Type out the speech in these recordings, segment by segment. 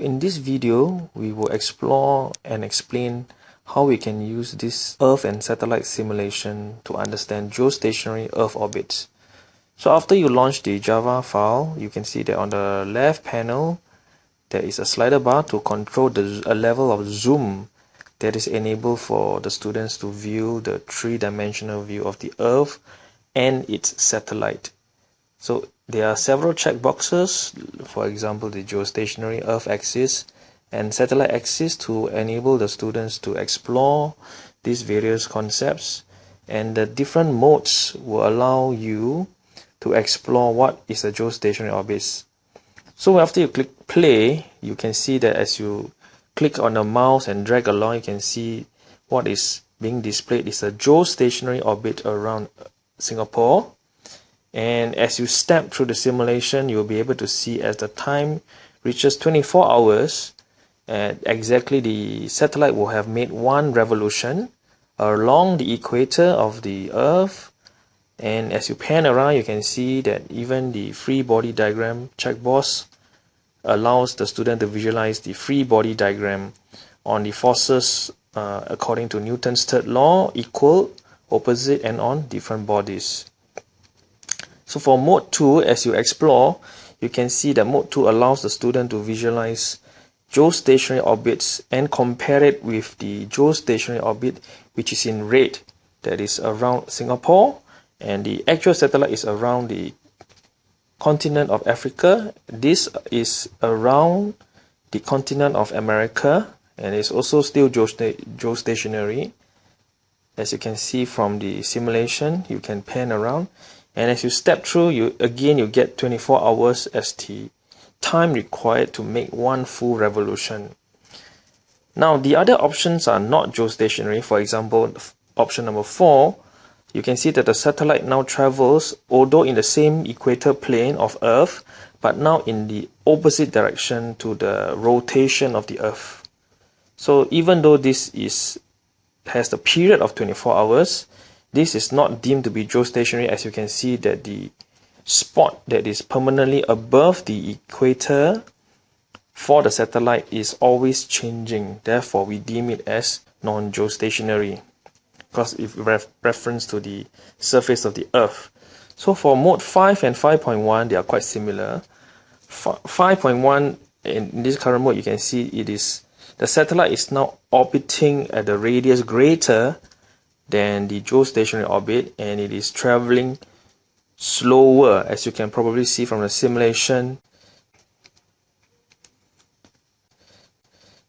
in this video, we will explore and explain how we can use this Earth and satellite simulation to understand geostationary Earth orbits. So after you launch the Java file, you can see that on the left panel, there is a slider bar to control the a level of zoom that is enabled for the students to view the three-dimensional view of the Earth and its satellite. So there are several checkboxes, for example, the geostationary Earth axis and satellite axis to enable the students to explore these various concepts. And the different modes will allow you to explore what is a geostationary orbit. So after you click play, you can see that as you click on the mouse and drag along, you can see what is being displayed is a geostationary orbit around Singapore and as you step through the simulation you'll be able to see as the time reaches 24 hours and exactly the satellite will have made one revolution along the equator of the earth. And as you pan around you can see that even the free body diagram checkbox allows the student to visualize the free body diagram on the forces uh, according to Newton's third law equal opposite and on different bodies so for mode 2, as you explore, you can see that mode 2 allows the student to visualize geostationary orbits and compare it with the geostationary orbit which is in red that is around Singapore and the actual satellite is around the continent of Africa. This is around the continent of America and it's also still geostationary. As you can see from the simulation, you can pan around and as you step through you again you get 24 hours as time required to make one full revolution. Now the other options are not geostationary. For example option number 4 you can see that the satellite now travels although in the same equator plane of earth but now in the opposite direction to the rotation of the earth. So even though this is has the period of 24 hours this is not deemed to be geostationary as you can see that the spot that is permanently above the equator for the satellite is always changing. Therefore, we deem it as non-geostationary because if ref reference to the surface of the Earth. So for mode 5 and 5.1, they are quite similar. 5.1 in this current mode, you can see it is the satellite is now orbiting at a radius greater than the geostationary orbit and it is traveling slower as you can probably see from the simulation.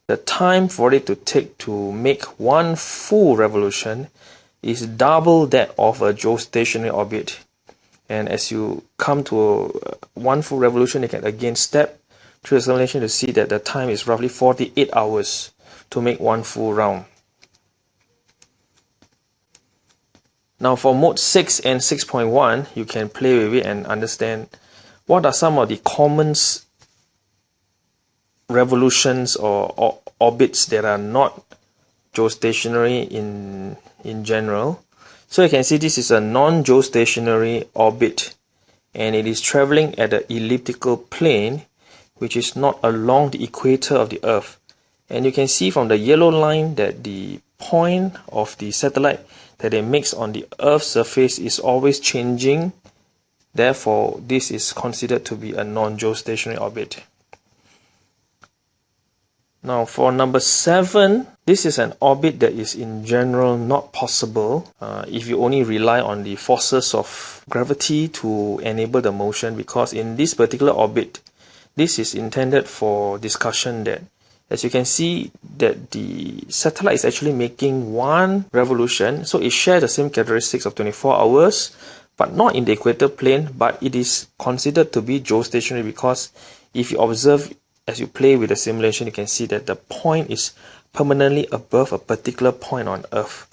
The time for it to take to make one full revolution is double that of a geostationary orbit. And as you come to one full revolution you can again step through the simulation to see that the time is roughly 48 hours to make one full round Now for mode 6 and 6.1, you can play with it and understand what are some of the common revolutions or, or orbits that are not geostationary in, in general. So you can see this is a non-geostationary orbit and it is traveling at an elliptical plane which is not along the equator of the earth. And you can see from the yellow line that the point of the satellite that it makes on the Earth's surface is always changing. Therefore, this is considered to be a non-geostationary orbit. Now for number 7, this is an orbit that is in general not possible uh, if you only rely on the forces of gravity to enable the motion because in this particular orbit, this is intended for discussion that as you can see that the satellite is actually making one revolution. So it shares the same characteristics of 24 hours but not in the equator plane but it is considered to be geostationary because if you observe as you play with the simulation you can see that the point is permanently above a particular point on earth.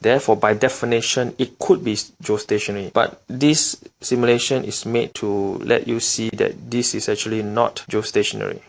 Therefore by definition it could be geostationary. But this simulation is made to let you see that this is actually not geostationary